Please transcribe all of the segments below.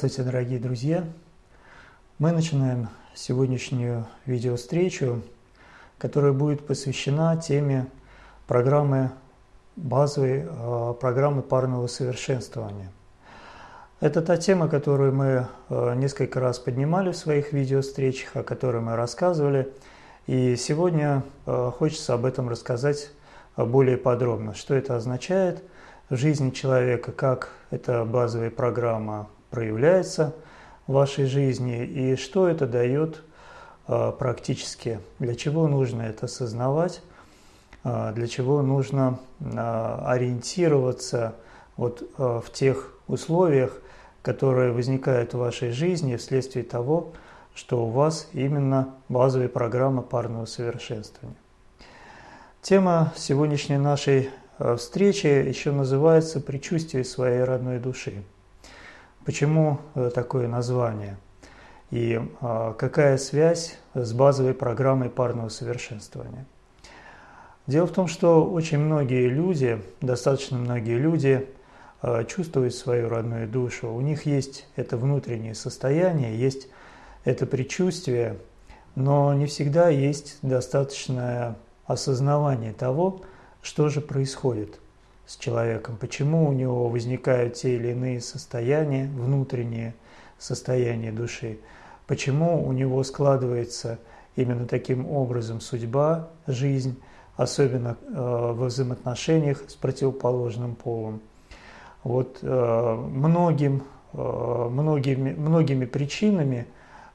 Здравствуйте, дорогие друзья! Мы начинаем сегодняшнюю видеовстречу, которая будет посвящена теме программы базовой э, программы парного совершенствования. Это та тема, которую мы э, несколько раз поднимали в своих видеовстречах, о которой мы рассказывали. И сегодня э, хочется об этом рассказать более подробно. Что это означает в жизни человека, как эта базовая программа проявляется в вашей жизни и что это дает а, практически, для чего нужно это осознавать, а, для чего нужно а, ориентироваться вот в тех условиях, которые возникают в вашей жизни вследствие того, что у вас именно базовая программа парного совершенствования. Тема сегодняшней нашей встречи еще называется «Предчувствие своей родной души». Почему э, такое название? И а, какая связь с базовой программой парного совершенствования? Дело в том, что очень многие люди, достаточно многие люди а, чувствуют свою родную душу. У них есть это внутреннее состояние, есть это предчувствие, но не всегда есть достаточное осознавание того, что же происходит – с человеком, почему у него возникают те или иные состояния, внутренние состояния души, почему у него складывается именно таким образом судьба, жизнь, особенно э, во взаимоотношениях с противоположным полом. Вот э, многим, э, многими, многими причинами,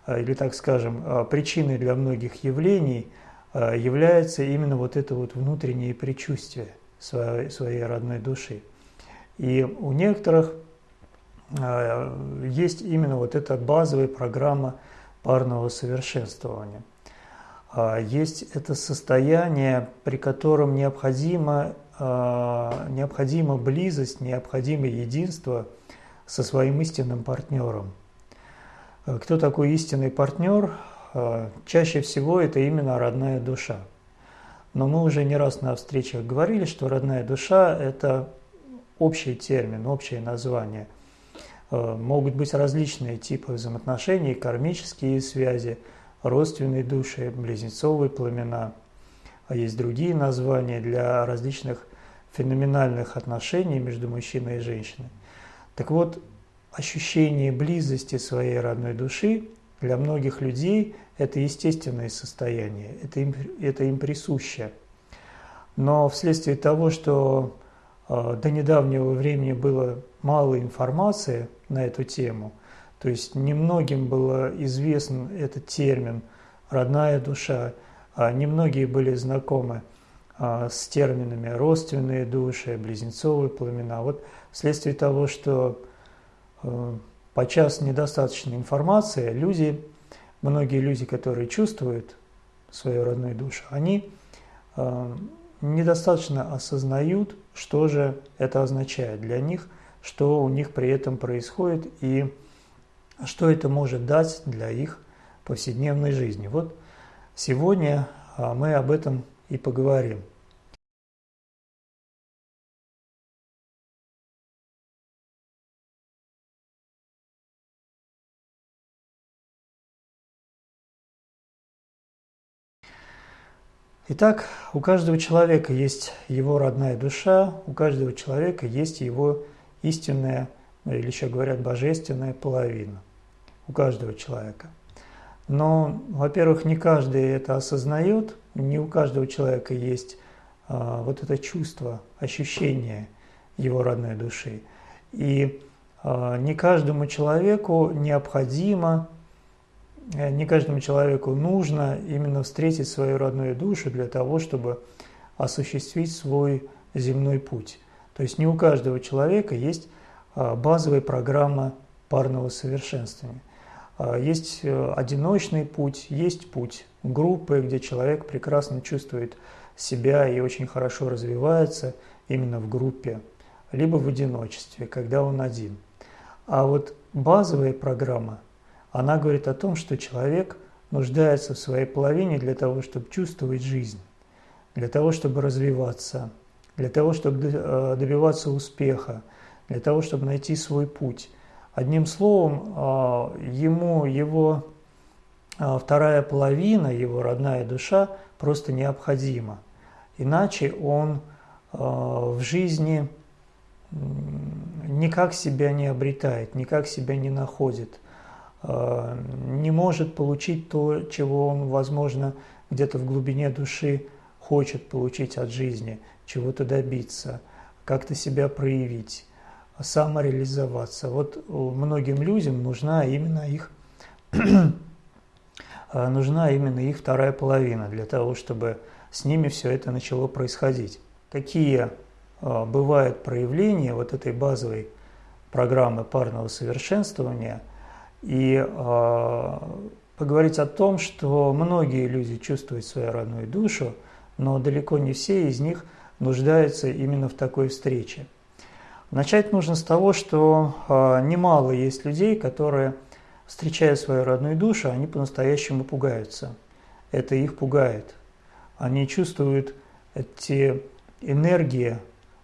э, или так скажем, э, причиной для многих явлений э, является именно вот это вот внутреннее предчувствие – своей, своей родной души. И у некоторых э, есть именно вот эта базовая программа парного совершенствования. Э, есть это состояние, при котором необходима, э, необходима близость, необходимо единство со своим истинным партнером. Кто такой истинный партнер? Чаще всего это именно родная душа. Но мы уже не раз на встречах говорили, что родная душа – это общий термин, общее название. Э, могут быть различные типы взаимоотношений, кармические связи, родственные души, близнецовые пламена. А есть другие названия для различных феноменальных отношений между мужчиной и женщиной. Так вот, ощущение близости своей родной души для многих людей это естественное состояние, это им, это им присуще. Но вследствие того, что э, до недавнего времени было мало информации на эту тему, то есть немногим было известен этот термин «родная душа», а немногие были знакомы а, с терминами «родственные души», «близнецовые пламена». Вот вследствие того, что э, подчас недостаточно информации, люди многие люди, которые чувствуют свою родную душу, они э, недостаточно осознают, что же это означает для них, что у них при этом происходит и что это может дать для их повседневной жизни. Вот сегодня э, мы об этом и поговорим. Итак, у каждого человека есть его родная душа, у каждого человека есть его истинная, ну, или еще говорят, божественная половина. У каждого человека. Но, во-первых, не каждый это осознает, не у каждого человека есть а, вот это чувство, ощущение его родной души. И а, не каждому человеку необходимо не каждому человеку нужно именно встретить свою родную душу для того, чтобы осуществить свой земной путь. То есть не у каждого человека есть а, базовая программа парного совершенствования. А, есть э, одиночный путь, есть путь группы, где человек прекрасно чувствует себя и очень хорошо развивается именно в группе, либо в одиночестве, когда он один. А вот базовая программа она говорит о том, что человек нуждается в своей половине для того, чтобы чувствовать жизнь. для того, чтобы развиваться, для того, чтобы э, добиваться успеха, для того, чтобы найти свой путь. Одним словом, э, ему его э, вторая половина, его родная душа просто необходима. Иначе он в жизни никак себя не обретает, никак себя не находит, не может получить то, чего он, возможно, где-то в глубине души хочет получить от жизни, чего-то добиться, как-то себя проявить, самореализоваться. Вот многим людям нужна именно их нужна именно их вторая половина для того, чтобы с ними все это начало происходить. Какие бывают проявления вот этой базовой программы парного совершенствования и а, поговорить о том, что многие люди чувствуют свою родную душу, но далеко не все из них нуждаются именно в такой встрече. Начать нужно с того, что э, немало есть людей, которые, встречая свою родную душу, они по-настоящему пугаются. Это их пугает. Они чувствуют эти энергии,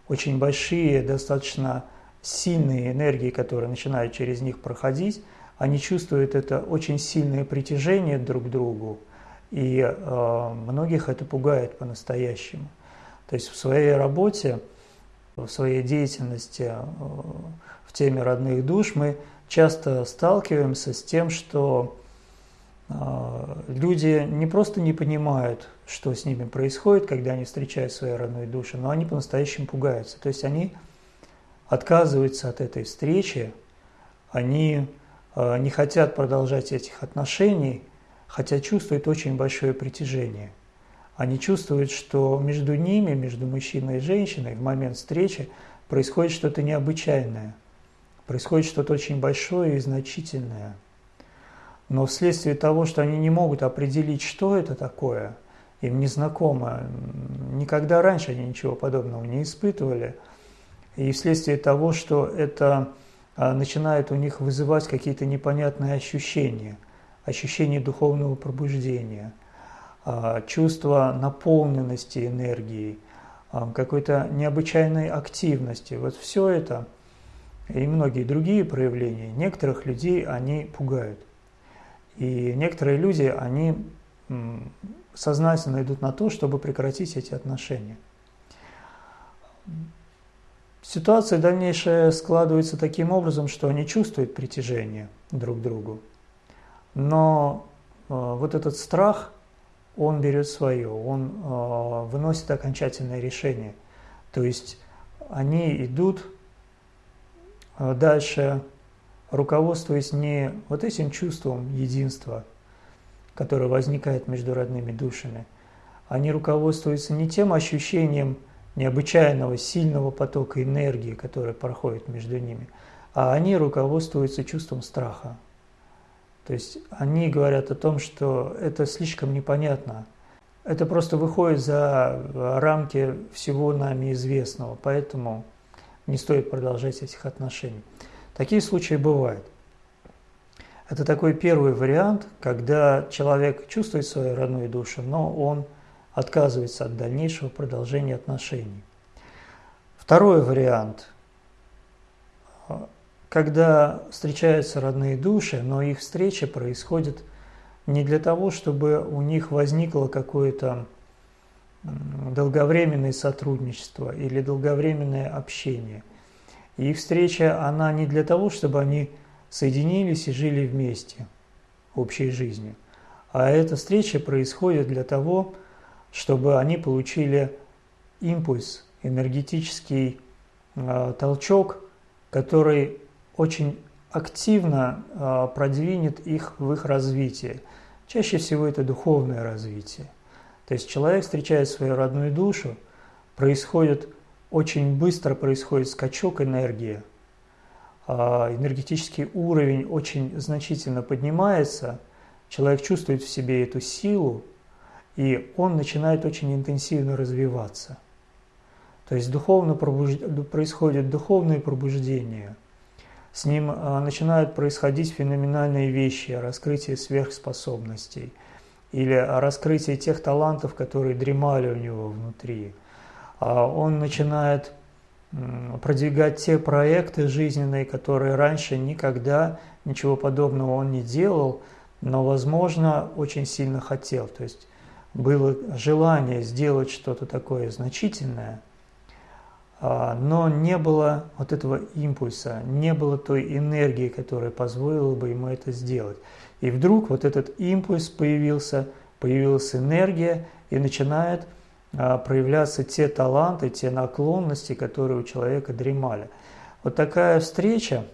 очень большие, достаточно сильные энергии, которые начинают через них проходить, они чувствуют это очень сильное притяжение друг к другу, и э, многих это пугает по-настоящему. То есть в своей работе, в своей деятельности э, в теме родных душ мы часто сталкиваемся с тем, что э, люди не просто не понимают, что с ними происходит, когда они встречают свои родные души, но они по-настоящему пугаются. То есть они отказываются от этой встречи, они не хотят продолжать этих отношений, хотя чувствуют очень большое притяжение. Они чувствуют, что между ними, между мужчиной и женщиной в момент встречи происходит что-то необычайное, происходит что-то очень большое и значительное. Но вследствие того, что они не могут определить, что это такое, им незнакомо, никогда раньше они ничего подобного не испытывали, и вследствие того, что это начинает у них вызывать какие-то непонятные ощущения, ощущение духовного пробуждения, а, чувство наполненности энергией, а, какой-то необычайной активности. Вот все это и многие другие проявления некоторых людей они пугают. И некоторые люди, они сознательно идут на то, чтобы прекратить эти отношения. Ситуация дальнейшая складывается таким образом, что они чувствуют притяжение друг к другу. Но э, вот этот страх, он берет свое, он э, выносит окончательное решение. То есть они идут э, дальше, руководствуясь не вот этим чувством единства, которое возникает между родными душами, они руководствуются не тем ощущением, необычайного сильного потока энергии, который проходит между ними, а они руководствуются чувством страха. То есть они говорят о том, что это слишком непонятно, это просто выходит за рамки всего нами известного, поэтому не стоит продолжать этих отношений. Такие случаи бывают. Это такой первый вариант, когда человек чувствует свою родную душу, но он – отказывается от дальнейшего продолжения отношений. Второй вариант, когда встречаются родные души, но их встреча происходит не для того, чтобы у них возникло какое-то долговременное сотрудничество или долговременное общение. Их встреча, она не для того, чтобы они соединились и жили вместе общей жизнью, а эта встреча происходит для того, чтобы они получили импульс, энергетический э, толчок, который очень активно э, продвинет их в их развитии. Чаще всего это духовное развитие. То есть человек встречает свою родную душу, происходит очень быстро происходит скачок энергии, э, энергетический уровень очень значительно поднимается, человек чувствует в себе эту силу, и он начинает очень интенсивно развиваться. То есть духовно пробуж... происходит духовное пробуждение. С ним а, начинают происходить феноменальные вещи, раскрытие сверхспособностей. или о раскрытии тех талантов, которые дремали у него внутри. А он начинает продвигать те проекты жизненные, которые раньше никогда ничего подобного он не делал, но, возможно, очень сильно хотел. То есть было желание сделать что-то такое значительное, а, но не было вот этого импульса, не было той энергии, которая позволила бы ему это сделать. И вдруг вот этот импульс появился, появилась энергия, и начинает а, проявляться те таланты, те наклонности, которые у человека дремали. Вот такая встреча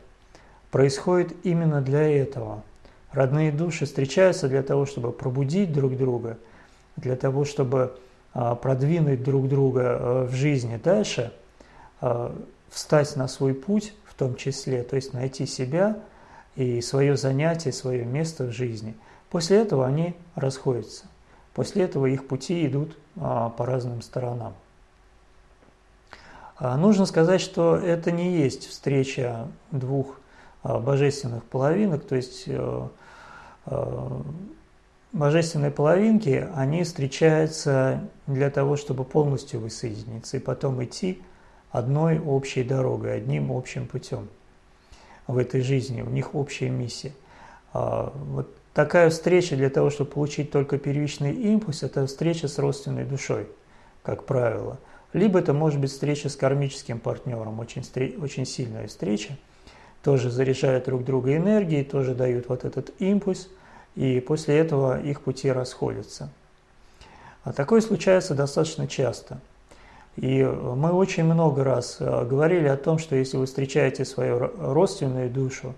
происходит именно для этого. Родные души встречаются для того, чтобы пробудить друг друга, для того, чтобы а, продвинуть друг друга э, в жизни дальше, а, встать на свой путь в том числе, то есть найти себя и свое занятие, свое место в жизни. После этого они расходятся. После этого их пути идут а, по разным сторонам. Нужно сказать, что это не есть встреча двух божественных половинок, то есть божественные половинки, они встречаются для того, чтобы полностью воссоединиться и потом идти одной общей дорогой, одним общим путем в этой жизни, у них общая миссия. Вот Такая встреча для того, чтобы получить только первичный импульс, это встреча с родственной душой, как правило. Либо это может быть встреча с кармическим партнером, очень, очень сильная встреча, тоже заряжают друг друга энергией, тоже дают вот этот импульс, и после этого их пути расходятся. А такое случается достаточно часто. И мы очень много раз э, говорили о том, что если вы встречаете свою родственную душу,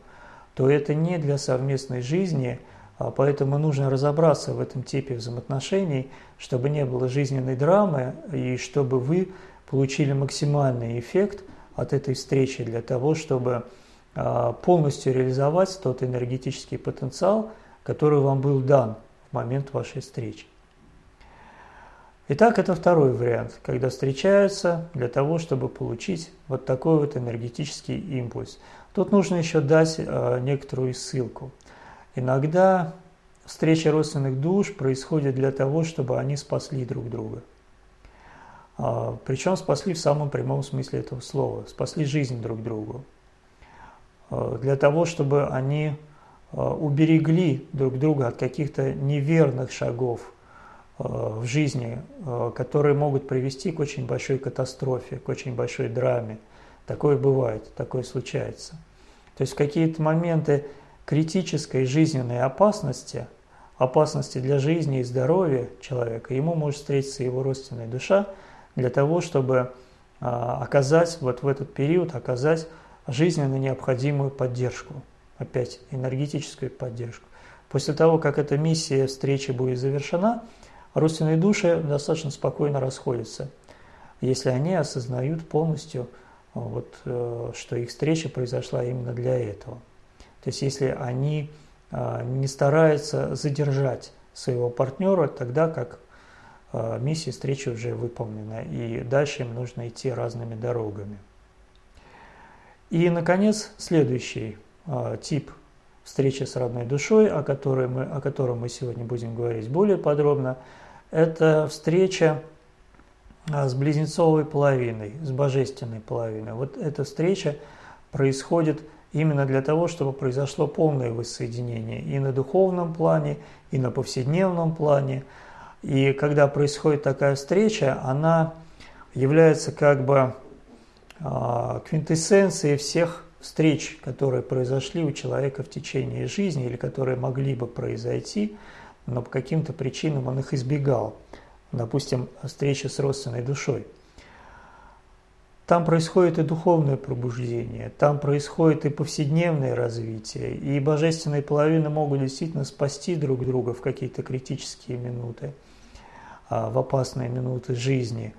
то это не для совместной жизни – а поэтому нужно разобраться в этом типе взаимоотношений, чтобы не было жизненной драмы и чтобы вы получили максимальный эффект от этой встречи для того, чтобы а, полностью реализовать тот энергетический потенциал, который вам был дан в момент вашей встречи. Итак, это второй вариант, когда встречаются для того, чтобы получить вот такой вот энергетический импульс. Тут нужно еще дать а, некоторую ссылку – Иногда встреча родственных душ происходит для того, чтобы они спасли друг друга. А, Причем спасли в самом прямом смысле этого слова, спасли жизнь друг другу. А, для того, чтобы они уберегли друг друга от каких-то неверных шагов в жизни, которые могут привести к очень большой катастрофе, к очень большой драме. Такое бывает, такое случается. То есть в какие-то моменты критической жизненной опасности, опасности для жизни и здоровья человека, ему может встретиться его родственная душа для того, чтобы оказать вот в этот период, оказать жизненно необходимую поддержку, опять энергетическую поддержку. После того, как эта миссия встречи будет завершена, родственные души достаточно спокойно расходятся, если они осознают полностью, вот, э, что их встреча произошла именно для этого. То есть если они а, не стараются задержать своего партнера, тогда как миссия встречи уже выполнена, и дальше им нужно идти разными дорогами. И, наконец, следующий тип встречи с родной душой, о, которой мы, о котором мы сегодня будем говорить более подробно, это встреча с близнецовой половиной, с божественной половиной. Вот эта встреча происходит именно для того, чтобы произошло полное воссоединение и на духовном плане, и на повседневном плане. И когда происходит такая встреча, она является как бы а, квинтэссенцией всех встреч, которые произошли у человека в течение жизни или которые могли бы произойти, но по каким-то причинам он их избегал. Допустим, встреча с родственной душой – там происходит и духовное пробуждение, там происходит и повседневное развитие, и божественные половины могут действительно спасти друг друга в какие-то критические минуты, а, в опасные минуты жизни.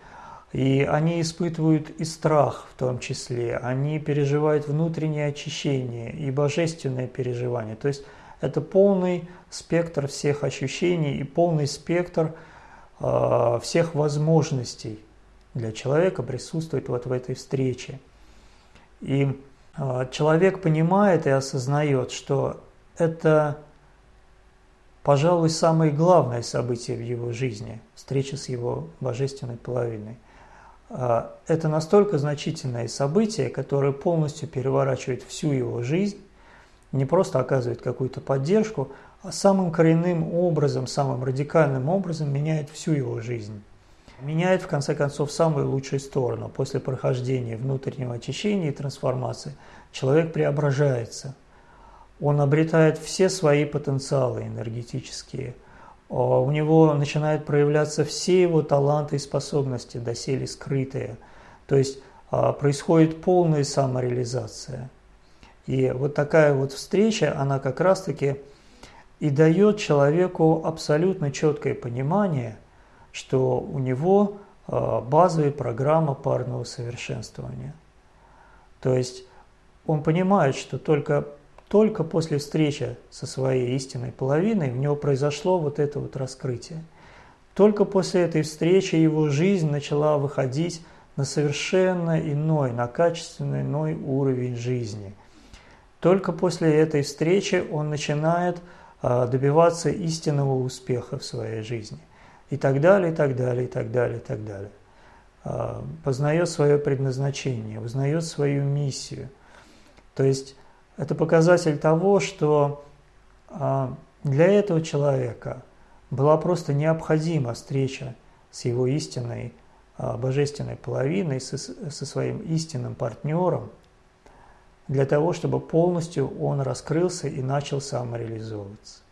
И они испытывают и страх в том числе, они переживают внутреннее очищение и божественное переживание. То есть это полный спектр всех ощущений и полный спектр э, всех возможностей для человека присутствовать вот в этой встрече. И э, человек понимает и осознает, что это пожалуй, самое главное событие в его жизни – встреча с его божественной половиной. А, это настолько значительное событие, которое полностью переворачивает всю его жизнь, не просто оказывает какую-то поддержку, а самым коренным образом, самым радикальным образом меняет всю его жизнь. Меняет, в конце концов, самую лучшую сторону. После прохождения внутреннего очищения и трансформации человек преображается. Он обретает все свои потенциалы энергетические. А у него начинают проявляться все его таланты и способности, доселе скрытые. То есть а, происходит полная самореализация. И вот такая вот встреча, она как раз-таки и дает человеку абсолютно четкое понимание, что у него а, базовая программа парного совершенствования. То есть он понимает, что только, только после встречи со своей истинной половиной у него произошло вот это вот раскрытие. Только после этой встречи его жизнь начала выходить на совершенно иной, на качественно иной уровень жизни. Только после этой встречи он начинает а, добиваться истинного успеха в своей жизни. И так далее, и так далее, и так далее, и так далее. А, познает свое предназначение, узнает свою миссию. То есть это показатель того, что а, для этого человека была просто необходима встреча с его истинной божественной половиной, со, со своим истинным партнером – для того, чтобы полностью он раскрылся и начал самореализовываться.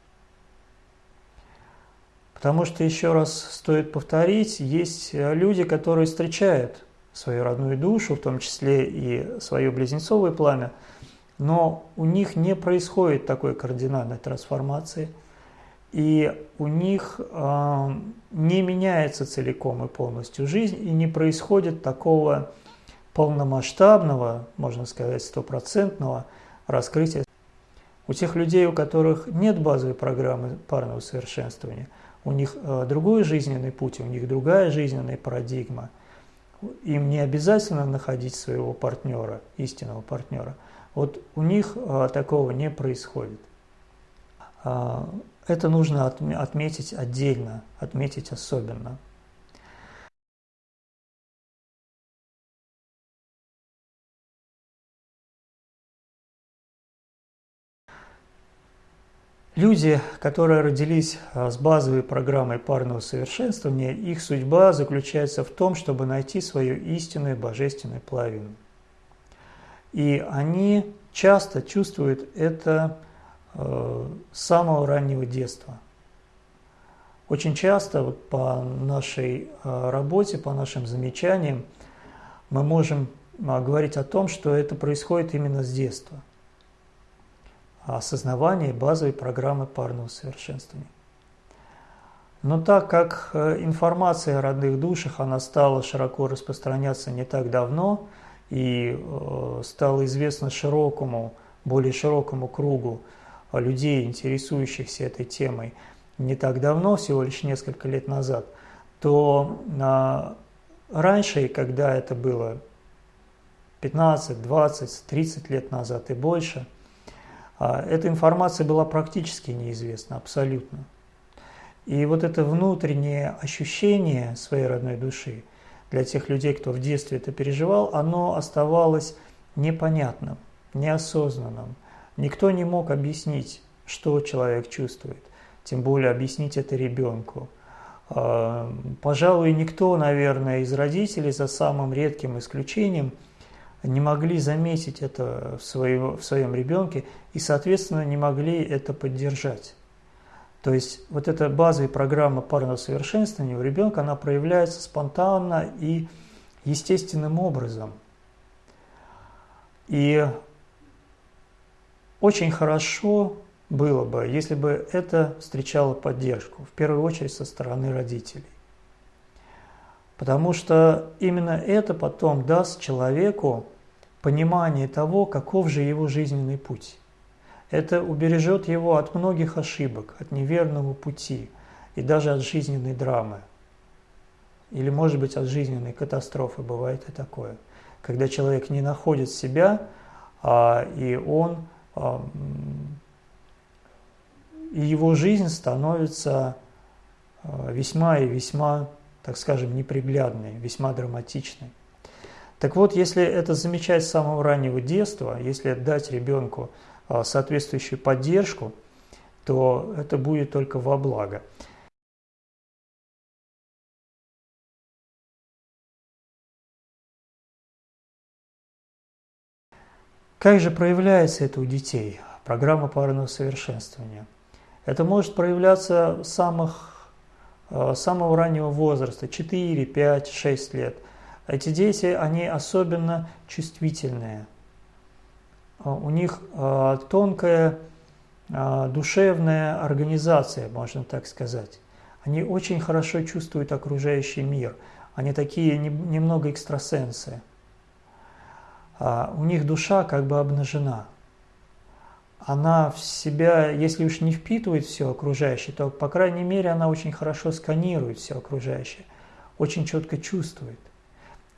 Потому что, еще раз стоит повторить, есть люди, которые встречают свою родную душу, в том числе и свое близнецовое пламя, но у них не происходит такой кардинальной трансформации, и у них э, не меняется целиком и полностью жизнь, и не происходит такого полномасштабного, можно сказать, стопроцентного раскрытия. У тех людей, у которых нет базовой программы парного совершенствования, у них э, другой жизненный путь, у них другая жизненная парадигма. Им не обязательно находить своего партнера, истинного партнера. Вот у них э, такого не происходит. А, это нужно отметить отдельно, отметить особенно. Люди, которые родились а, с базовой программой парного совершенствования, их судьба заключается в том, чтобы найти свою истинную божественную половину. И они часто чувствуют это э, с самого раннего детства. Очень часто вот по нашей э, работе, по нашим замечаниям, мы можем э, говорить о том, что это происходит именно с детства осознавания базовой программы парного совершенствования. Но так как э, информация о родных душах, она стала широко распространяться не так давно и э, стала известна широкому, более широкому кругу людей, интересующихся этой темой, не так давно, всего лишь несколько лет назад, то а, раньше, когда это было 15, 20, 30 лет назад и больше – а эта информация была практически неизвестна, абсолютно. И вот это внутреннее ощущение своей родной души для тех людей, кто в детстве это переживал, оно оставалось непонятным, неосознанным. Никто не мог объяснить, что человек чувствует, тем более объяснить это ребенку. А, пожалуй, никто, наверное, из родителей, за самым редким исключением – не могли заметить это в, своем ребенке и, соответственно, не могли это поддержать. То есть вот эта базовая программа парного совершенствования у ребенка, она проявляется спонтанно и естественным образом. И очень хорошо было бы, если бы это встречало поддержку, в первую очередь со стороны родителей. Потому что именно это потом даст человеку понимание того, каков же его жизненный путь. Это убережет его от многих ошибок, от неверного пути и даже от жизненной драмы. Или, может быть, от жизненной катастрофы, бывает и такое. Когда человек не находит себя, а, и он а, и его жизнь становится э, весьма и весьма, так скажем, неприглядной, весьма драматичной. Так вот, если это замечать с самого раннего детства, если дать ребенку соответствующую поддержку, то это будет только во благо. Как же проявляется это у детей? Программа парного совершенствования. Это может проявляться с самых, э, самого раннего возраста, 4, 5, 6 лет. Эти дети, они особенно чувствительные. Э, у них э, тонкая душевная организация, можно так сказать. Они очень хорошо чувствуют окружающий мир. Они такие немного экстрасенсы. У них душа как бы обнажена. Она в себя, если уж не впитывает все окружающее, то, по крайней мере, она очень хорошо сканирует все окружающее, очень четко чувствует.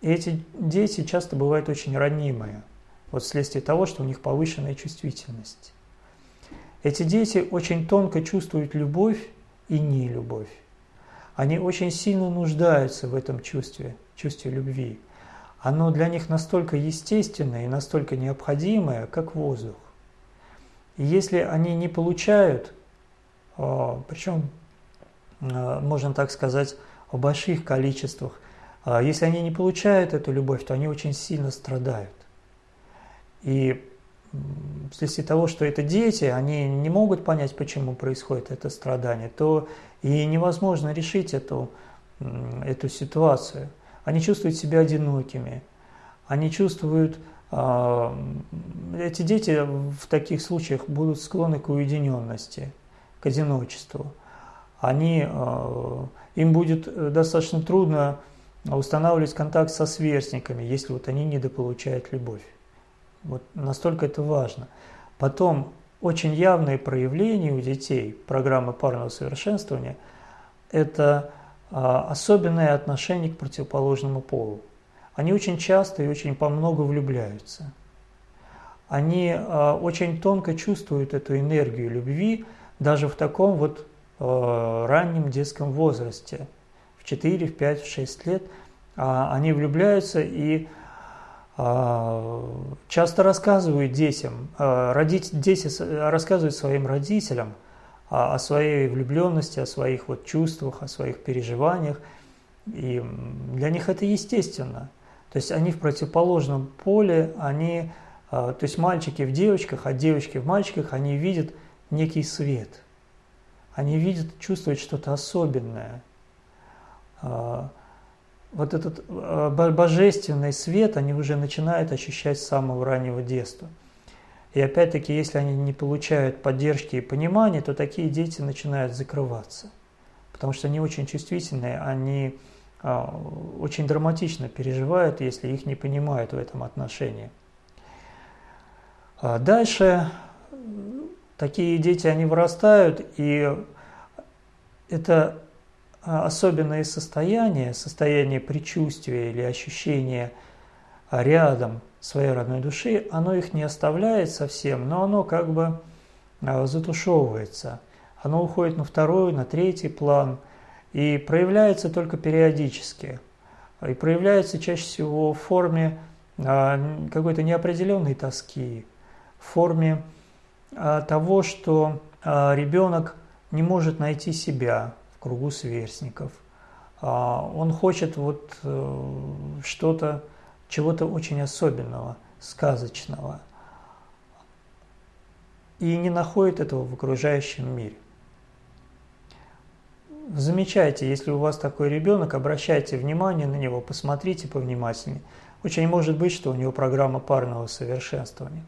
И эти дети часто бывают очень ранимые, вот вследствие того, что у них повышенная чувствительность. Эти дети очень тонко чувствуют любовь и нелюбовь. Они очень сильно нуждаются в этом чувстве, чувстве любви оно для них настолько естественное и настолько необходимое, как воздух. И если они не получают, а, причем, а, можно так сказать, в больших количествах, а, если они не получают эту любовь, то они очень сильно страдают. И вследствие того, что это дети, они не могут понять, почему происходит это страдание, то и невозможно решить эту, эту ситуацию – они чувствуют себя одинокими, они чувствуют, а, эти дети в таких случаях будут склонны к уединенности, к одиночеству. Они, а, им будет достаточно трудно устанавливать контакт со сверстниками, если вот они недополучают любовь. Вот настолько это важно. Потом очень явные проявления у детей программы парного совершенствования – это а, особенное отношение к противоположному полу. Они очень часто и очень по много влюбляются. Они а, очень тонко чувствуют эту энергию любви даже в таком вот а, раннем детском возрасте. В 4, в 5, в 6 лет они влюбляются и часто рассказывают детям, родить, дети рассказывают своим родителям – о своей влюбленности, о своих вот чувствах, о своих переживаниях. И для них это естественно. То есть они в противоположном поле, они, а, то есть мальчики в девочках, а девочки в мальчиках, они видят некий свет. Они видят, чувствуют что-то особенное. Вот этот а, божественный свет они уже начинают ощущать с самого раннего детства. И опять-таки, если они не получают поддержки и понимания, то такие дети начинают закрываться. Потому что они очень чувствительные, они а, очень драматично переживают, если их не понимают в этом отношении. А дальше такие дети, они вырастают, и это особенное состояние, состояние предчувствия или ощущения рядом своей родной души, оно их не оставляет совсем, но оно как бы а, затушевывается. Оно уходит на второй, на третий план и проявляется только периодически. И проявляется чаще всего в форме а, какой-то неопределенной тоски, в форме а, того, что ребенок не может найти себя кругу сверстников. Он хочет вот э, что-то чего-то очень особенного, сказочного, и не находит этого в окружающем мире. Замечайте, если у вас такой ребенок, обращайте внимание на него, посмотрите повнимательнее. Очень может быть, что у него программа парного совершенствования.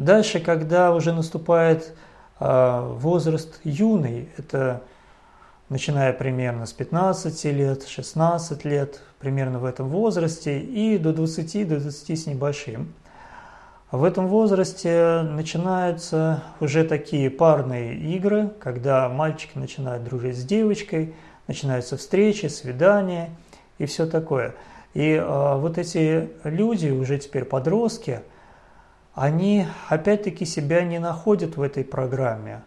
Дальше, когда уже наступает а возраст юный, это начиная примерно с 15 лет, 16 лет, примерно в этом возрасте, и до 20, до 20 с небольшим. В этом возрасте начинаются уже такие парные игры, когда мальчики начинают дружить с девочкой, начинаются встречи, свидания и все такое. И э, вот эти люди, уже теперь подростки, они опять-таки себя не находят в этой программе,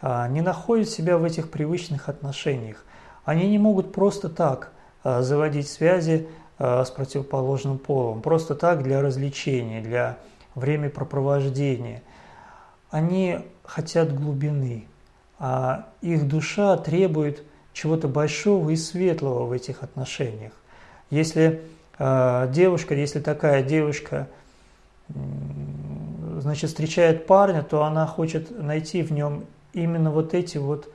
э, не находят себя в этих привычных отношениях. Они не могут просто так э, заводить связи э, с противоположным полом, просто так для развлечения, для времяпрепровождения. Они хотят глубины, а их душа требует чего-то большого и светлого в этих отношениях. Если девушка, если такая девушка, значит, встречает парня, то она хочет найти в нем именно вот эти вот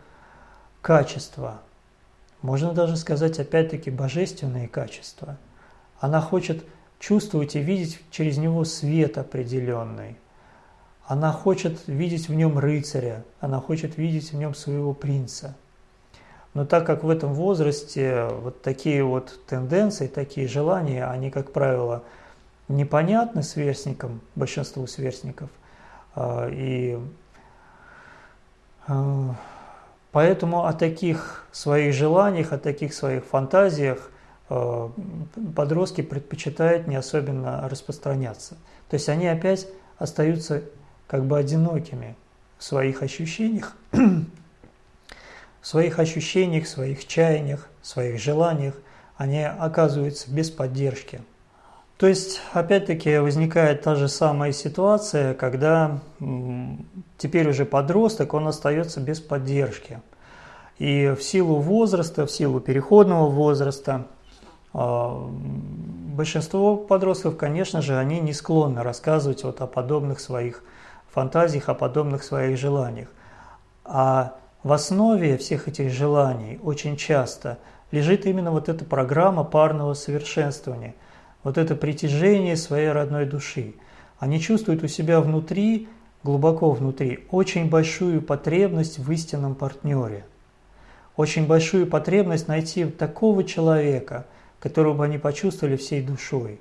качества. Можно даже сказать, опять-таки, божественные качества. Она хочет чувствовать и видеть через него свет определенный. Она хочет видеть в нем рыцаря, она хочет видеть в нем своего принца – но так как в этом возрасте вот такие вот тенденции, такие желания, они, как правило, непонятны сверстникам, большинству сверстников, а, и а, поэтому о таких своих желаниях, о таких своих фантазиях а, подростки предпочитают не особенно распространяться. То есть они опять остаются как бы одинокими в своих ощущениях, в своих ощущениях, в своих чаяниях, в своих желаниях они оказываются без поддержки. То есть, опять-таки, возникает та же самая ситуация, когда теперь уже подросток, он остается без поддержки. И в силу возраста, в силу переходного возраста, а, большинство подростков, конечно же, они не склонны рассказывать вот о подобных своих фантазиях, о подобных своих желаниях. А в основе всех этих желаний очень часто лежит именно вот эта программа парного совершенствования, вот это притяжение своей родной души. Они чувствуют у себя внутри, глубоко внутри, очень большую потребность в истинном партнере, очень большую потребность найти такого человека, которого бы они почувствовали всей душой,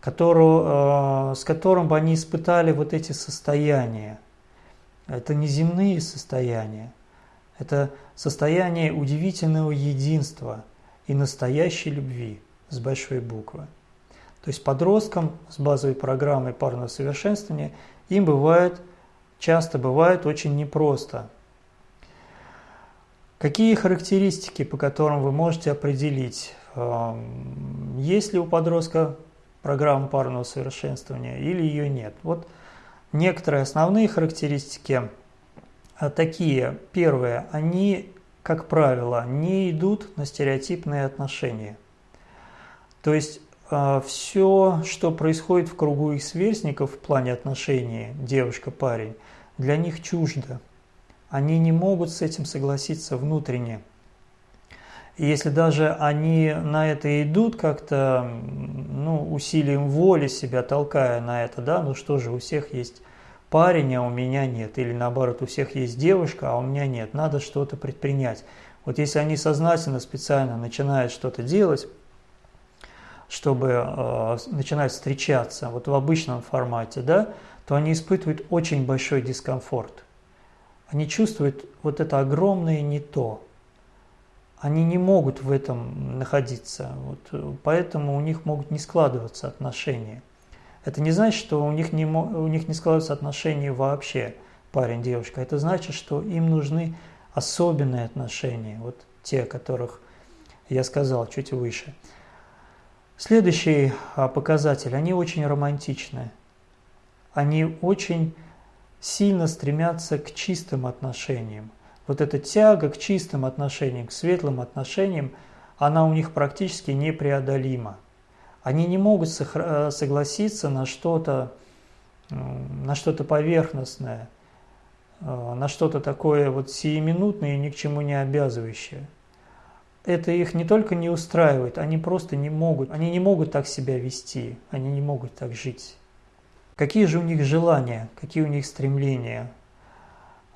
которого, э, с которым бы они испытали вот эти состояния – это не земные состояния, это состояние удивительного единства и настоящей любви с большой буквы. То есть подросткам с базовой программой парного совершенствования им бывает, часто бывает очень непросто. Какие характеристики, по которым вы можете определить, эм, есть ли у подростка программа парного совершенствования или ее нет? Вот Некоторые основные характеристики а, такие. Первые, они, как правило, не идут на стереотипные отношения. То есть а, все, что происходит в кругу их сверстников в плане отношений девушка-парень, для них чуждо. Они не могут с этим согласиться внутренне. И если даже они на это идут как-то, ну, усилием воли себя толкая на это, да, ну что же, у всех есть парень, а у меня нет. Или наоборот, у всех есть девушка, а у меня нет. Надо что-то предпринять. Вот если они сознательно, специально начинают что-то делать, чтобы э, начинать встречаться вот в обычном формате, да, то они испытывают очень большой дискомфорт. Они чувствуют вот это огромное не то они не могут в этом находиться, вот, э, поэтому у них могут не складываться отношения. Это не значит, что у них не, у них не складываются отношения вообще, парень-девушка. Это значит, что им нужны особенные отношения, вот те, о которых я сказал чуть выше. Следующий а, показатель, они очень романтичны. Они очень сильно стремятся к чистым отношениям вот эта тяга к чистым отношениям, к светлым отношениям, она у них практически непреодолима. Они не могут э, согласиться на что-то на что-то поверхностное, э, на что-то такое вот сиюминутное и ни к чему не обязывающее. Это их не только не устраивает, они просто не могут, они не могут так себя вести, они не могут так жить. Какие же у них желания, какие у них стремления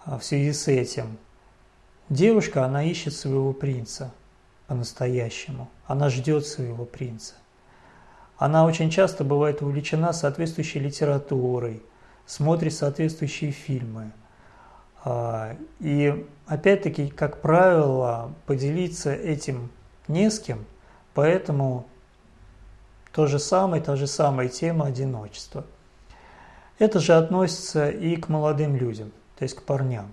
э, в связи с этим? Девушка, она ищет своего принца по-настоящему. Она ждет своего принца. Она очень часто бывает увлечена соответствующей литературой, смотрит соответствующие фильмы. А, и опять-таки, как правило, поделиться этим не с кем, поэтому То же самое, та же самая тема одиночества. Это же относится и к молодым людям, то есть к парням.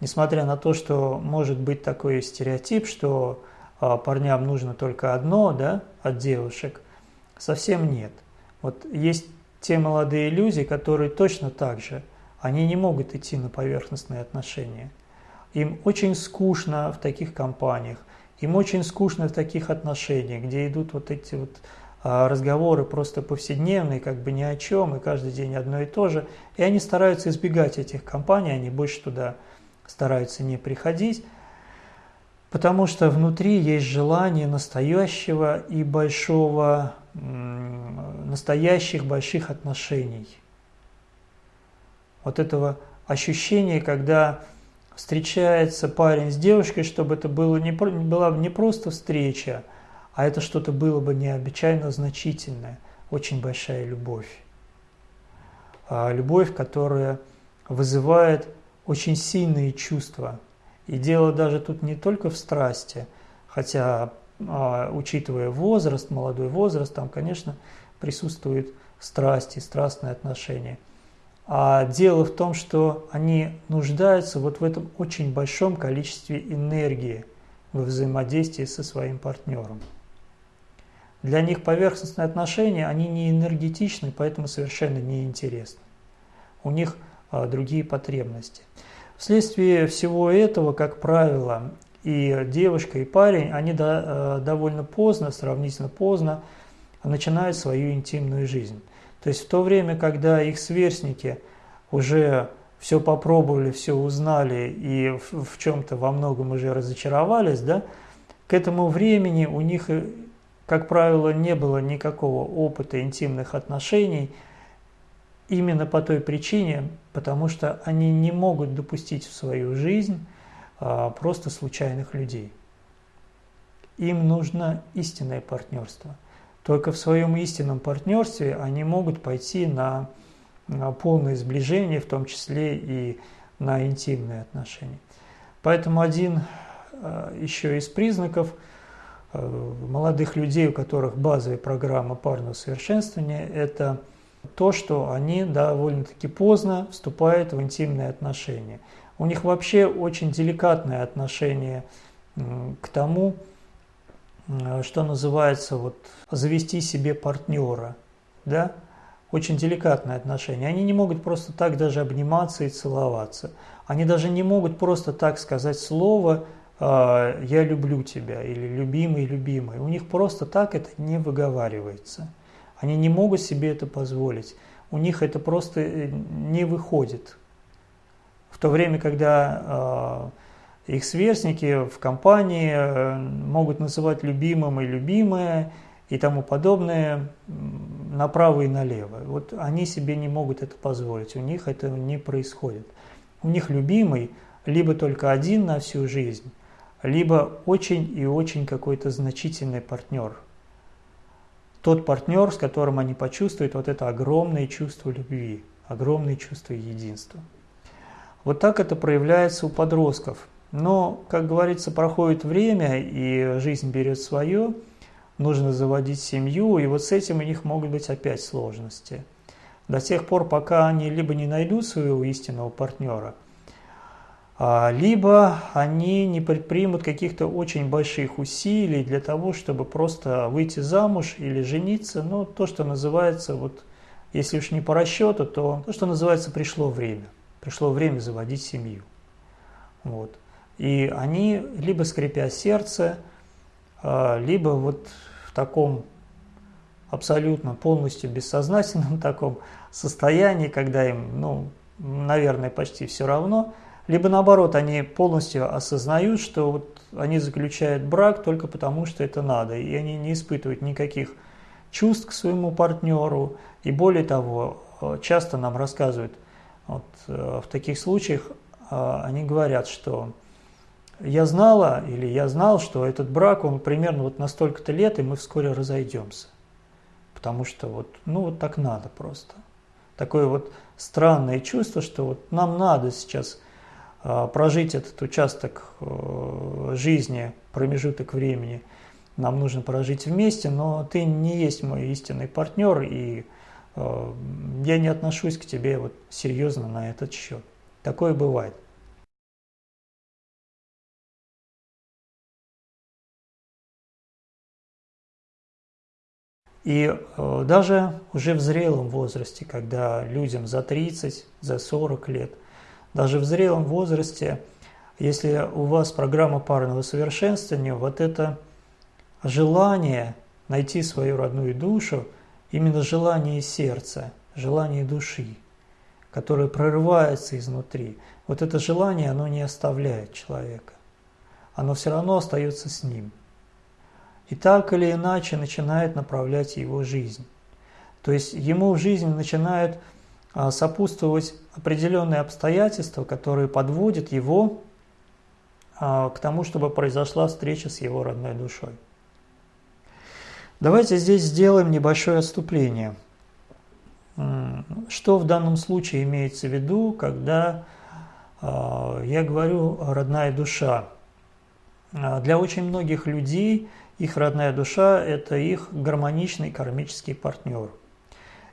Несмотря на то, что может быть такой стереотип, что а, парням нужно только одно да, от девушек, совсем нет. Вот есть те молодые люди, которые точно так же, они не могут идти на поверхностные отношения. Им очень скучно в таких компаниях, им очень скучно в таких отношениях, где идут вот эти вот а, разговоры просто повседневные, как бы ни о чем, и каждый день одно и то же. И они стараются избегать этих компаний, они больше туда стараются не приходить, потому что внутри есть желание настоящего и большого, настоящих больших отношений. Вот этого ощущения, когда встречается парень с девушкой, чтобы это было не, была не просто встреча, а это что-то было бы необычайно значительное, очень большая любовь. А любовь, которая вызывает очень сильные чувства. И дело даже тут не только в страсти, хотя, а, учитывая возраст, молодой возраст, там, конечно, присутствует страсть и страстные отношения. А дело в том, что они нуждаются вот в этом очень большом количестве энергии во взаимодействии со своим партнером. Для них поверхностные отношения, они не энергетичны, поэтому совершенно неинтересны. У них а, другие потребности. Вследствие всего этого, как правило, и девушка, и парень, они до, а, довольно поздно, сравнительно поздно, начинают свою интимную жизнь. То есть в то время, когда их сверстники уже все попробовали, все узнали и в, в чем-то во многом уже разочаровались, да, к этому времени у них как правило, не было никакого опыта интимных отношений именно по той причине, потому что они не могут допустить в свою жизнь а, просто случайных людей. Им нужно истинное партнерство. Только в своем истинном партнерстве они могут пойти на, полное сближение, в том числе и на интимные отношения. Поэтому один а, еще из признаков – Э, молодых людей, у которых базовая программа парного совершенствования, это то, что они довольно-таки поздно вступают в интимные отношения. У них вообще очень деликатное отношение к тому, что называется вот завести себе партнера, да, очень деликатное отношение. Они не могут просто так даже обниматься и целоваться. Они даже не могут просто так сказать слово а, «я люблю тебя» или «любимый, любимый». У них просто так это не выговаривается. Они не могут себе это позволить. У них это просто э, не выходит. В то время, когда э, их сверстники в компании э, могут называть любимым и любимое и тому подобное направо и налево. Вот они себе не могут это позволить, у них это не происходит. У них любимый либо только один на всю жизнь, либо очень и очень какой-то значительный партнер. Тот партнер, с которым они почувствуют вот это огромное чувство любви, огромное чувство единства. Вот так это проявляется у подростков. Но, как говорится, проходит время, и жизнь берет свое, нужно заводить семью, и вот с этим у них могут быть опять сложности. До тех пор, пока они либо не найдут своего истинного партнера, а, либо они не предпримут каких-то очень больших усилий для того, чтобы просто выйти замуж или жениться, ну, то, что называется, вот, если уж не по расчету, то то, что называется, пришло время. Пришло время заводить семью. Вот. И они либо скрипя сердце, а, либо вот в таком абсолютно полностью бессознательном таком состоянии, когда им, ну, наверное, почти все равно – либо наоборот, они полностью осознают, что вот они заключают брак только потому, что это надо, и они не испытывают никаких чувств к своему партнеру. И более того, э, часто нам рассказывают, вот, э, в таких случаях э, они говорят, что я знала или я знал, что этот брак, он примерно вот на столько-то лет, и мы вскоре разойдемся. Потому что вот, ну вот так надо просто. Такое вот странное чувство, что вот нам надо сейчас а, прожить этот участок э, жизни, промежуток времени нам нужно прожить вместе, но ты не есть мой истинный партнер, и э, я не отношусь к тебе вот серьезно на этот счет. Такое бывает. И э, даже уже в зрелом возрасте, когда людям за 30, за 40 лет, даже в зрелом возрасте, если у вас программа парного совершенствования, вот это желание найти свою родную душу, именно желание сердца, желание души, которое прорывается изнутри, вот это желание, оно не оставляет человека. Оно все равно остается с ним – и так или иначе начинает направлять его жизнь. То есть ему в жизни начинают а, сопутствовать определенные обстоятельства, которые подводят его а, к тому, чтобы произошла встреча с его родной душой. Давайте здесь сделаем небольшое отступление. Что в данном случае имеется в виду, когда а, я говорю «родная душа»? Для очень многих людей – их родная душа – это их гармоничный кармический партнер.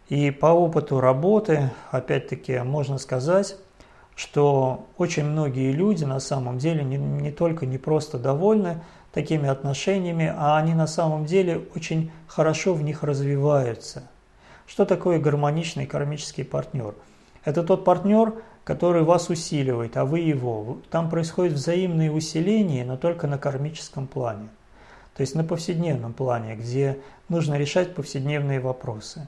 И по опыту работы, опять-таки, можно сказать, что очень многие люди на самом деле не, не только не просто довольны такими отношениями, а они на самом деле очень хорошо в них развиваются. Что такое гармоничный кармический партнер? Это тот партнер, который вас усиливает, а вы его. Там происходит взаимное усиление, но только на кармическом плане то есть на повседневном плане, где нужно решать повседневные вопросы.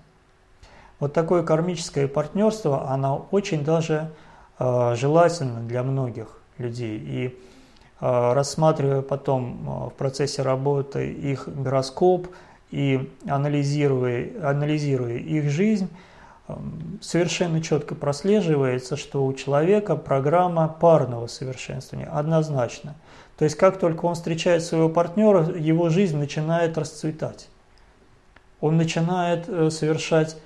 Вот такое кармическое партнерство, оно очень даже э, желательно для многих людей. И э, рассматривая потом э, в процессе работы их гороскоп и анализируя, анализируя их жизнь, э, совершенно четко прослеживается, что у человека программа парного совершенствования однозначно – то есть как только он встречает своего партнера, его жизнь начинает расцветать. Он начинает э, совершать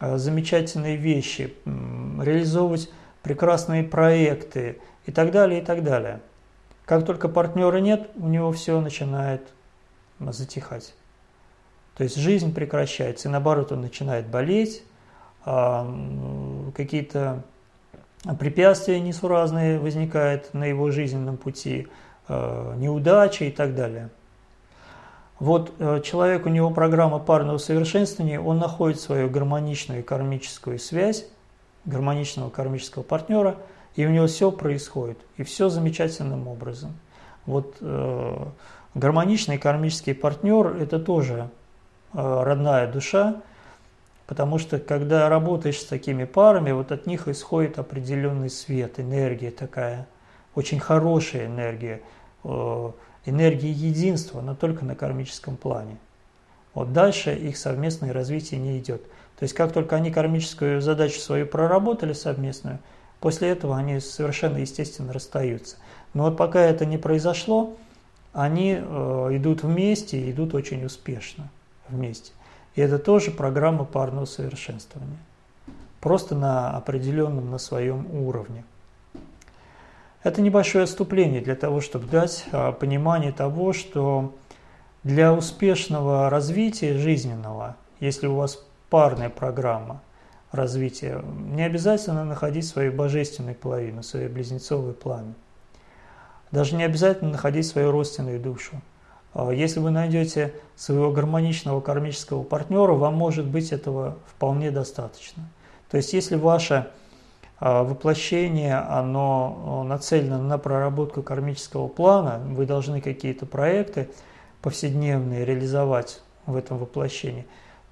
э, замечательные вещи, реализовывать прекрасные проекты и так далее, и так далее. Как только партнера нет, у него все начинает затихать. То есть жизнь прекращается, и наоборот он начинает болеть, а, какие-то препятствия несуразные возникают на его жизненном пути – неудачи и так далее. Вот э, человек, у него программа парного совершенствования, он находит свою гармоничную кармическую связь, гармоничного кармического партнера, и у него все происходит, и все замечательным образом. Вот э, гармоничный кармический партнер – это тоже э, родная душа, потому что когда работаешь с такими парами, вот от них исходит определенный свет, энергия такая – очень хорошая энергия, э, энергия единства, но только на кармическом плане. Вот дальше их совместное развитие не идет. То есть как только они кармическую задачу свою проработали совместную, после этого они совершенно естественно расстаются. Но вот пока это не произошло, они э, идут вместе и идут очень успешно вместе. И это тоже программа парного совершенствования. Просто на определенном, на своем уровне. Это небольшое отступление для того, чтобы дать а, понимание того, что для успешного развития жизненного, если у вас парная программа развития, не обязательно находить свою божественную половину, свою близнецовую пламя. Даже не обязательно находить свою родственную душу. А, если вы найдете своего гармоничного кармического партнера, вам может быть этого вполне достаточно. То есть если ваша воплощение, оно нацелено на проработку кармического плана, вы должны какие-то проекты повседневные реализовать в этом воплощении,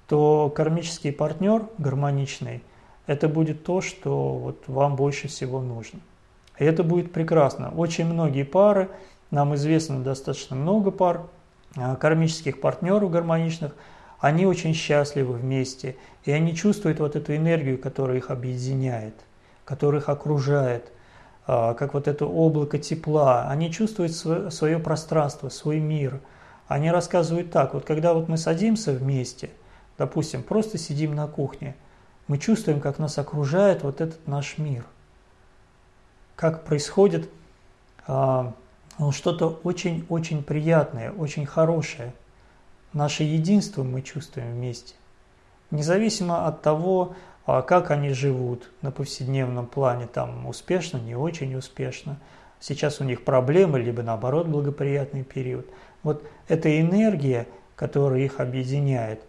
то кармический партнер гармоничный, это будет то, что вот вам больше всего нужно. И это будет прекрасно. Очень многие пары, нам известно достаточно много пар, а, кармических партнеров гармоничных, они очень счастливы вместе, и они чувствуют вот эту энергию, которая их объединяет – которых окружает, а, как вот это облако тепла. Они чувствуют свое пространство, свой мир. Они рассказывают так, вот когда вот мы садимся вместе, допустим, просто сидим на кухне, мы чувствуем, как нас окружает вот этот наш мир. Как происходит а, ну, что-то очень-очень приятное, очень хорошее. наше единство мы чувствуем вместе. Независимо от того, а, как они живут на повседневном плане, там успешно, не очень успешно. Сейчас у них проблемы, либо наоборот благоприятный период. Вот эта энергия, которая их объединяет,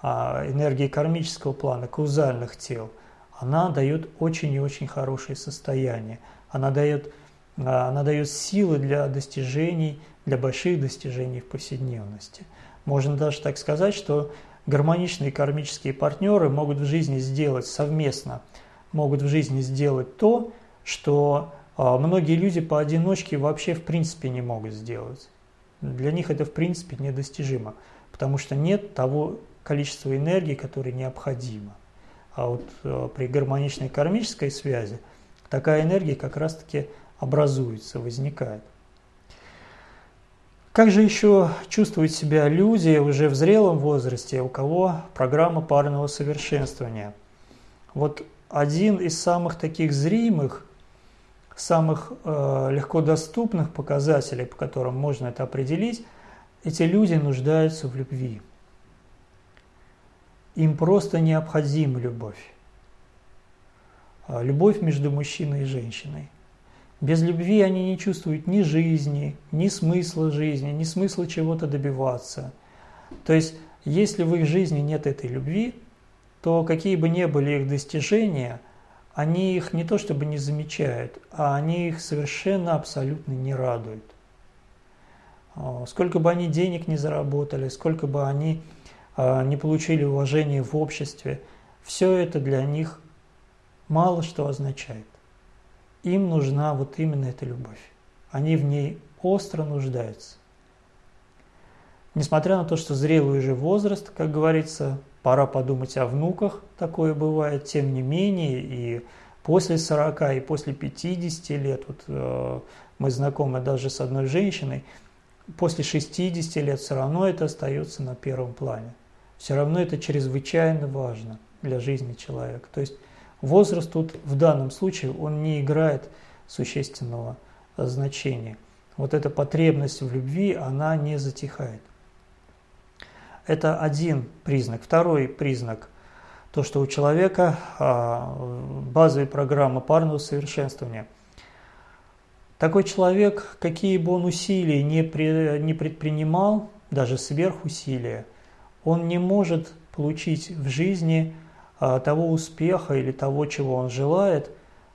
а, энергия кармического плана, каузальных тел, она дает очень и очень хорошее состояние. Она дает, а, она дает силы для достижений, для больших достижений в повседневности. Можно даже так сказать, что гармоничные кармические партнеры могут в жизни сделать совместно, могут в жизни сделать то, что а, многие люди поодиночке вообще в принципе не могут сделать. Для них это в принципе недостижимо, потому что нет того количества энергии, которое необходимо. А вот э, при гармоничной кармической связи такая энергия как раз-таки образуется, возникает. Как же еще чувствуют себя люди уже в зрелом возрасте, у кого программа парного совершенствования? Вот один из самых таких зримых, самых э, легко доступных показателей, по которым можно это определить, эти люди нуждаются в любви. Им просто необходима любовь. А, любовь между мужчиной и женщиной. Без любви они не чувствуют ни жизни, ни смысла жизни, ни смысла чего-то добиваться. То есть, если в их жизни нет этой любви, то какие бы ни были их достижения, они их не то чтобы не замечают, а они их совершенно абсолютно не радуют. А, сколько бы они денег не заработали, сколько бы они а, не получили уважения в обществе, все это для них мало что означает. Им нужна вот именно эта любовь. Они в ней остро нуждаются. Несмотря на то, что зрелый уже возраст, как говорится, пора подумать о внуках, такое бывает, тем не менее, и после 40, и после 50 лет, вот э, мы знакомы даже с одной женщиной, после 60 лет все равно это остается на первом плане все равно это чрезвычайно важно для жизни человека. То есть возраст тут в данном случае он не играет существенного значения. Вот эта потребность в любви, она не затихает. Это один признак. Второй признак – то, что у человека а, базовая программа парного совершенствования. Такой человек, какие бы он усилия не, предпринимал, даже сверхусилия – он не может получить в жизни того успеха или того, чего он желает,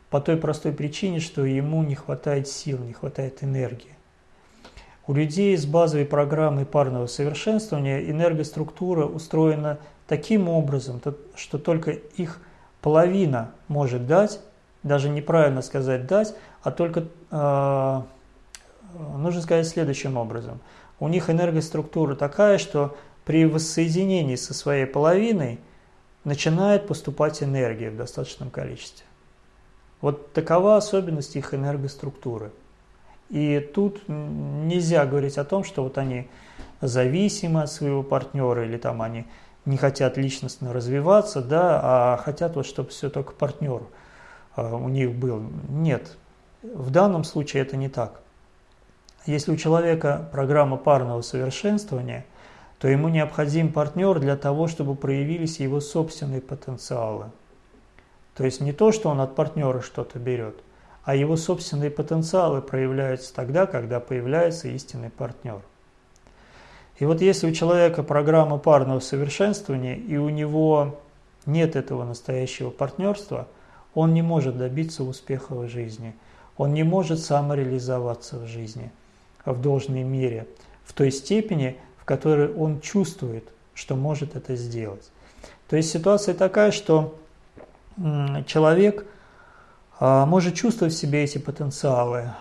по той простой причине, что ему не хватает сил, не хватает энергии. У людей с базовой программой парного совершенствования энергоструктура устроена таким образом, что только их половина может дать, даже неправильно сказать дать, а только э, нужно сказать следующим образом. У них энергоструктура такая, что при воссоединении со своей половиной начинает поступать энергия в достаточном количестве. Вот такова особенность их энергоструктуры. И тут нельзя говорить о том, что вот они зависимы от своего партнера или там они не хотят личностно развиваться, да, а хотят вот, чтобы все только партнер а, у них был. Нет, в данном случае это не так. Если у человека программа парного совершенствования – то ему необходим партнер для того, чтобы проявились его собственные потенциалы. То есть не то, что он от партнера что-то берет, а его собственные потенциалы проявляются тогда, когда появляется истинный партнер. И вот если у человека программа парного совершенствования, и у него нет этого настоящего партнерства, он не может добиться успеха в жизни, он не может самореализоваться в жизни в должной мере, в той степени, в которой он чувствует, что может это сделать. То есть ситуация такая, что человек а, может чувствовать в себе эти потенциалы,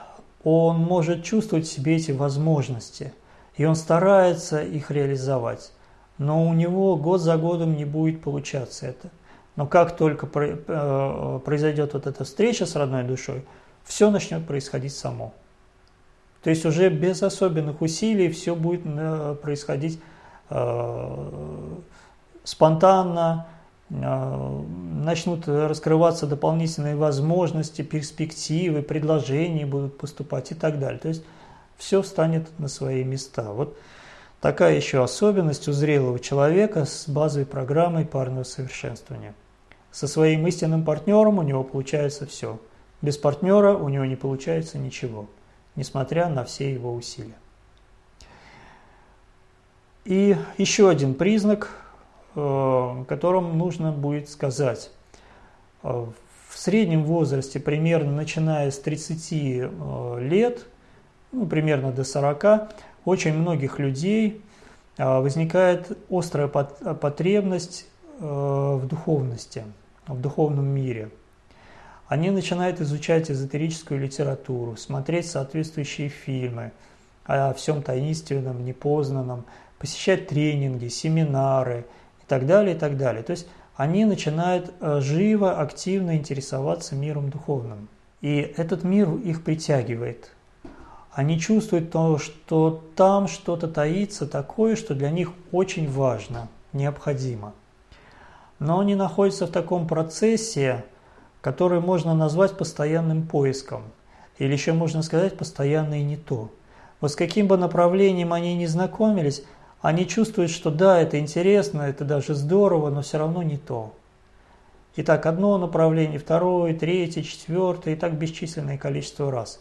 он может чувствовать в себе эти возможности, и он старается их реализовать. Но у него год за годом не будет получаться это. Но как только э, произойдет вот эта встреча с родной душой, все начнет происходить само. То есть уже без особенных усилий все будет э, происходить э, спонтанно, э, начнут раскрываться дополнительные возможности, перспективы, предложения будут поступать и так далее. То есть все встанет на свои места. Вот такая еще особенность у зрелого человека с базовой программой парного совершенствования. Со своим истинным партнером у него получается все. Без партнера у него не получается ничего, несмотря на все его усилия. И еще один признак, э, которым нужно будет сказать. Э, в среднем возрасте, примерно начиная с 30 э, лет, ну, примерно до 40, очень многих людей возникает острая потребность в духовности, в духовном мире. Они начинают изучать эзотерическую литературу, смотреть соответствующие фильмы о всем таинственном, непознанном, посещать тренинги, семинары и так далее, и так далее. То есть они начинают э, живо, активно интересоваться миром духовным. И этот мир их притягивает. Они чувствуют то, что там что-то таится такое, что для них очень важно, необходимо. Но они находятся в таком процессе, который можно назвать постоянным поиском. Или еще можно сказать постоянно и не то. Вот с каким бы направлением они ни знакомились, они чувствуют, что да, это интересно, это даже здорово, но все равно не то. Итак, одно направление, второе, третье, четвертое, и так бесчисленное количество раз.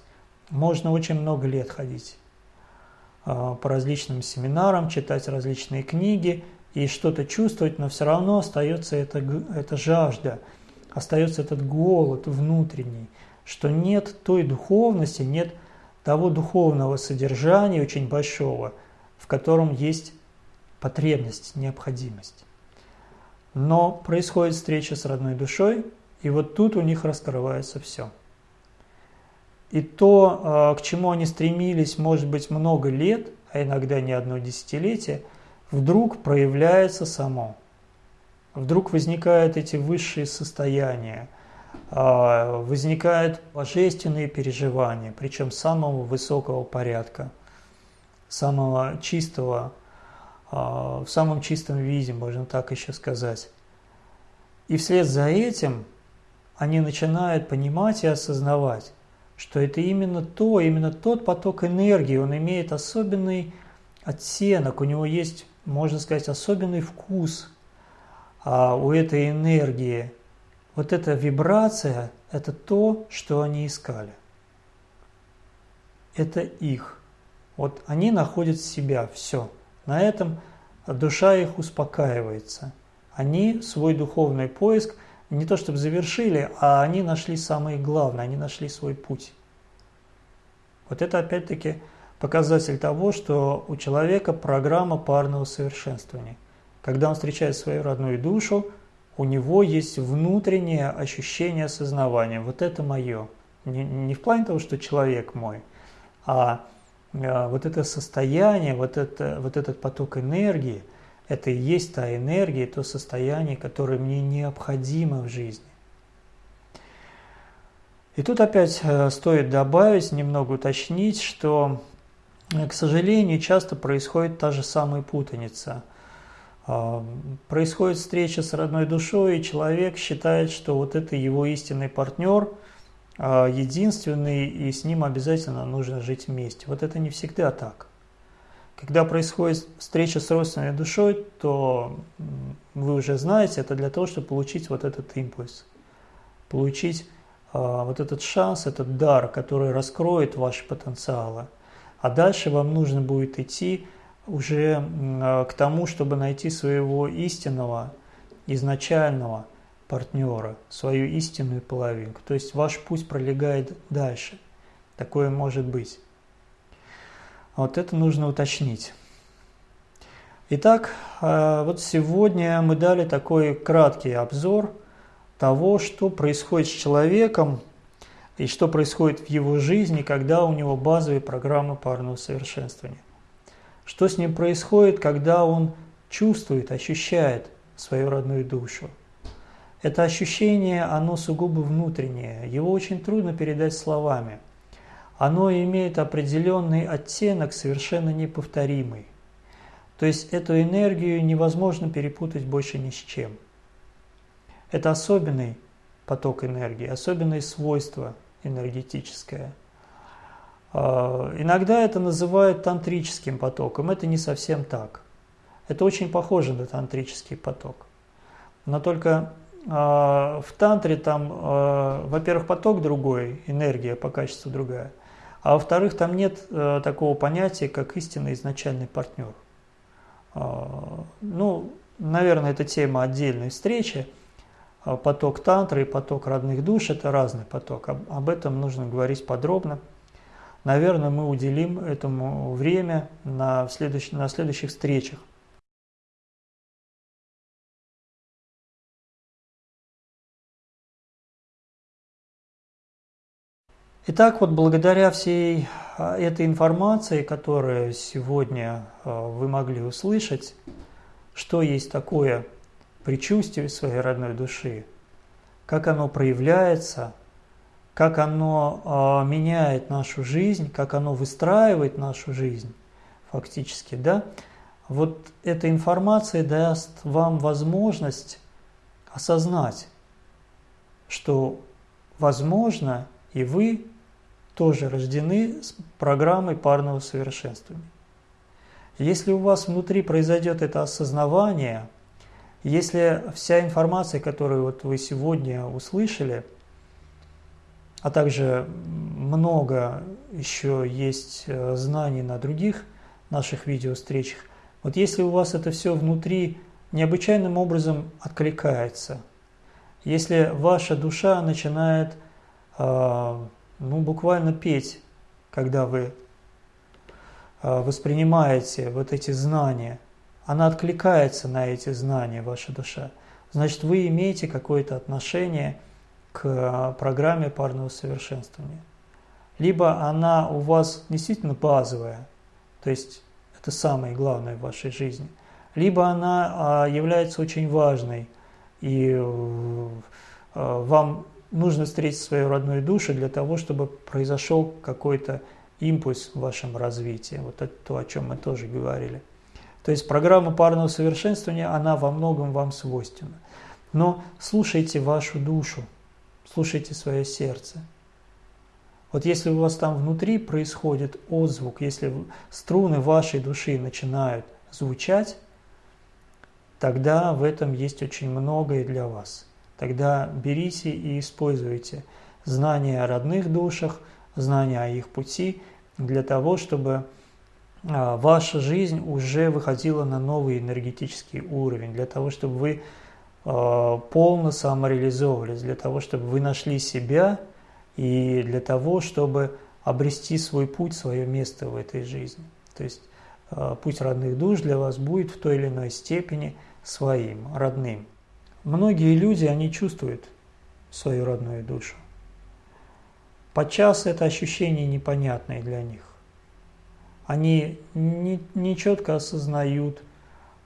Можно очень много лет ходить а, по различным семинарам, читать различные книги и что-то чувствовать, но все равно остается эта, эта жажда, остается этот голод внутренний, что нет той духовности, нет того духовного содержания очень большого – в котором есть потребность, необходимость. Но происходит встреча с родной душой, и вот тут у них раскрывается все. И то, а, к чему они стремились, может быть, много лет, а иногда не одно десятилетие, вдруг проявляется само. Вдруг возникают эти высшие состояния, а, возникают божественные переживания, причем самого высокого порядка – самого чистого, а, в самом чистом виде, можно так еще сказать. И вслед за этим они начинают понимать и осознавать, что это именно то, именно тот поток энергии, он имеет особенный оттенок, у него есть, можно сказать, особенный вкус а у этой энергии. Вот эта вибрация – это то, что они искали. Это их. Вот они находят себя, все. На этом душа их успокаивается. Они свой духовный поиск не то чтобы завершили, а они нашли самое главное, они нашли свой путь. Вот это опять-таки показатель того, что у человека программа парного совершенствования. Когда он встречает свою родную душу, у него есть внутреннее ощущение осознавания. Вот это мое. Не, не в плане того, что человек мой, а а, вот это состояние, вот, это, вот этот поток энергии, это и есть та энергия, то состояние, которое мне необходимо в жизни. И тут опять э, стоит добавить, немного уточнить, что, э, к сожалению, часто происходит та же самая путаница. А, происходит встреча с родной душой, и человек считает, что вот это его истинный партнер – а, единственный, и с ним обязательно нужно жить вместе. Вот это не всегда так. Когда происходит встреча с родственной душой, то вы уже знаете, это для того, чтобы получить вот этот импульс, получить а, вот этот шанс, этот дар, который раскроет ваши потенциалы. А дальше вам нужно будет идти уже а, к тому, чтобы найти своего истинного, изначального партнера, свою истинную половинку. То есть ваш путь пролегает дальше. Такое может быть. Вот это нужно уточнить. Итак, э, вот сегодня мы дали такой краткий обзор того, что происходит с человеком и что происходит в его жизни, когда у него базовые программы парного совершенствования. Что с ним происходит, когда он чувствует, ощущает свою родную душу. Это ощущение, оно сугубо внутреннее, его очень трудно передать словами. Оно имеет определенный оттенок, совершенно неповторимый. То есть эту энергию невозможно перепутать больше ни с чем. Это особенный поток энергии, особенное свойство энергетическое. А, иногда это называют тантрическим потоком, это не совсем так. Это очень похоже на тантрический поток. Но только а, в тантре там, а, во-первых, поток другой, энергия по качеству другая, а во-вторых, там нет э, такого понятия, как истинный изначальный партнер. Ну, наверное, это тема отдельной встречи. Поток тантры и поток родных душ – это разный поток. Об этом нужно говорить подробно. Наверное, мы уделим этому время на, следующ... на следующих встречах. Итак, вот благодаря всей а, этой информации, которую сегодня а, вы могли услышать, что есть такое предчувствие своей родной души, как оно проявляется, как оно а, меняет нашу жизнь, как оно выстраивает нашу жизнь фактически, да, вот эта информация даст вам возможность осознать, что возможно и вы тоже рождены с программой парного совершенствования. Если у вас внутри произойдет это осознавание, если вся информация, которую вот вы сегодня услышали, а также много еще есть э, знаний на других наших видео-встречах, вот если у вас это все внутри необычайным образом откликается, если ваша душа начинает э, ну, буквально петь, когда вы а, воспринимаете вот эти знания, она откликается на эти знания, ваша душа. Значит, вы имеете какое-то отношение к а, программе парного совершенствования. Либо она у вас действительно базовая, то есть это самое главное в вашей жизни, либо она а, является очень важной, и вам нужно встретить свою родную душу для того, чтобы произошел какой-то импульс в вашем развитии. Вот это то, о чем мы тоже говорили. То есть программа парного совершенствования, она во многом вам свойственна. Но слушайте вашу душу, слушайте свое сердце. Вот если у вас там внутри происходит отзвук, если струны вашей души начинают звучать, тогда в этом есть очень многое для вас – тогда берите и используйте знания о родных душах, знания о их пути для того, чтобы а, ваша жизнь уже выходила на новый энергетический уровень, для того, чтобы вы полно самореализовывались, для того, чтобы вы нашли себя и для того, чтобы обрести свой путь, свое место в этой жизни. То есть а, путь родных душ для вас будет в той или иной степени своим, родным. Многие люди, они чувствуют свою родную душу. Подчас это ощущение непонятное для них. Они не, не четко осознают,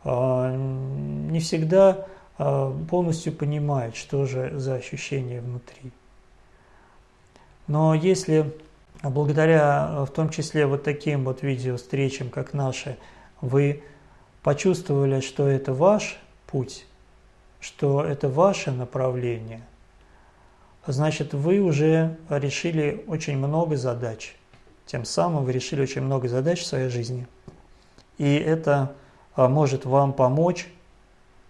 а, не всегда полностью понимают, что же за ощущение внутри. Но если благодаря в том числе вот таким вот видео встречам, как наши, вы почувствовали, что это ваш путь, что это ваше направление, значит, вы уже решили очень много задач. Тем самым вы решили очень много задач в своей жизни. И это а, может вам помочь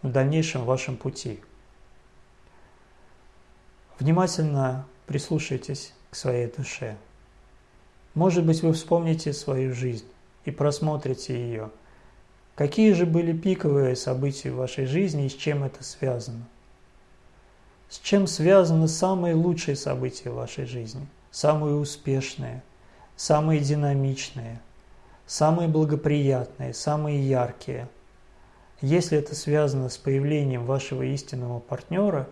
в дальнейшем вашем пути. Внимательно прислушайтесь к своей душе. Может быть, вы вспомните свою жизнь и просмотрите ее – Какие же были пиковые события в вашей жизни и с чем это связано? С чем связаны самые лучшие события в вашей жизни? Самые успешные, самые динамичные, самые благоприятные, самые яркие. Если это связано с появлением вашего истинного партнера,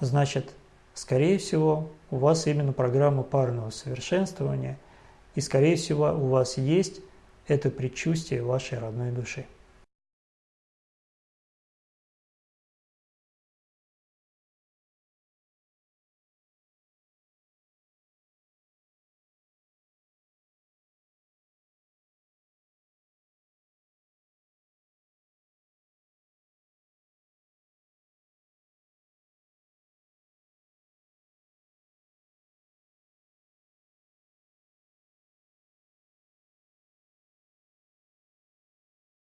значит, скорее всего, у вас именно программа парного совершенствования, и, скорее всего, у вас есть это предчувствие вашей родной души.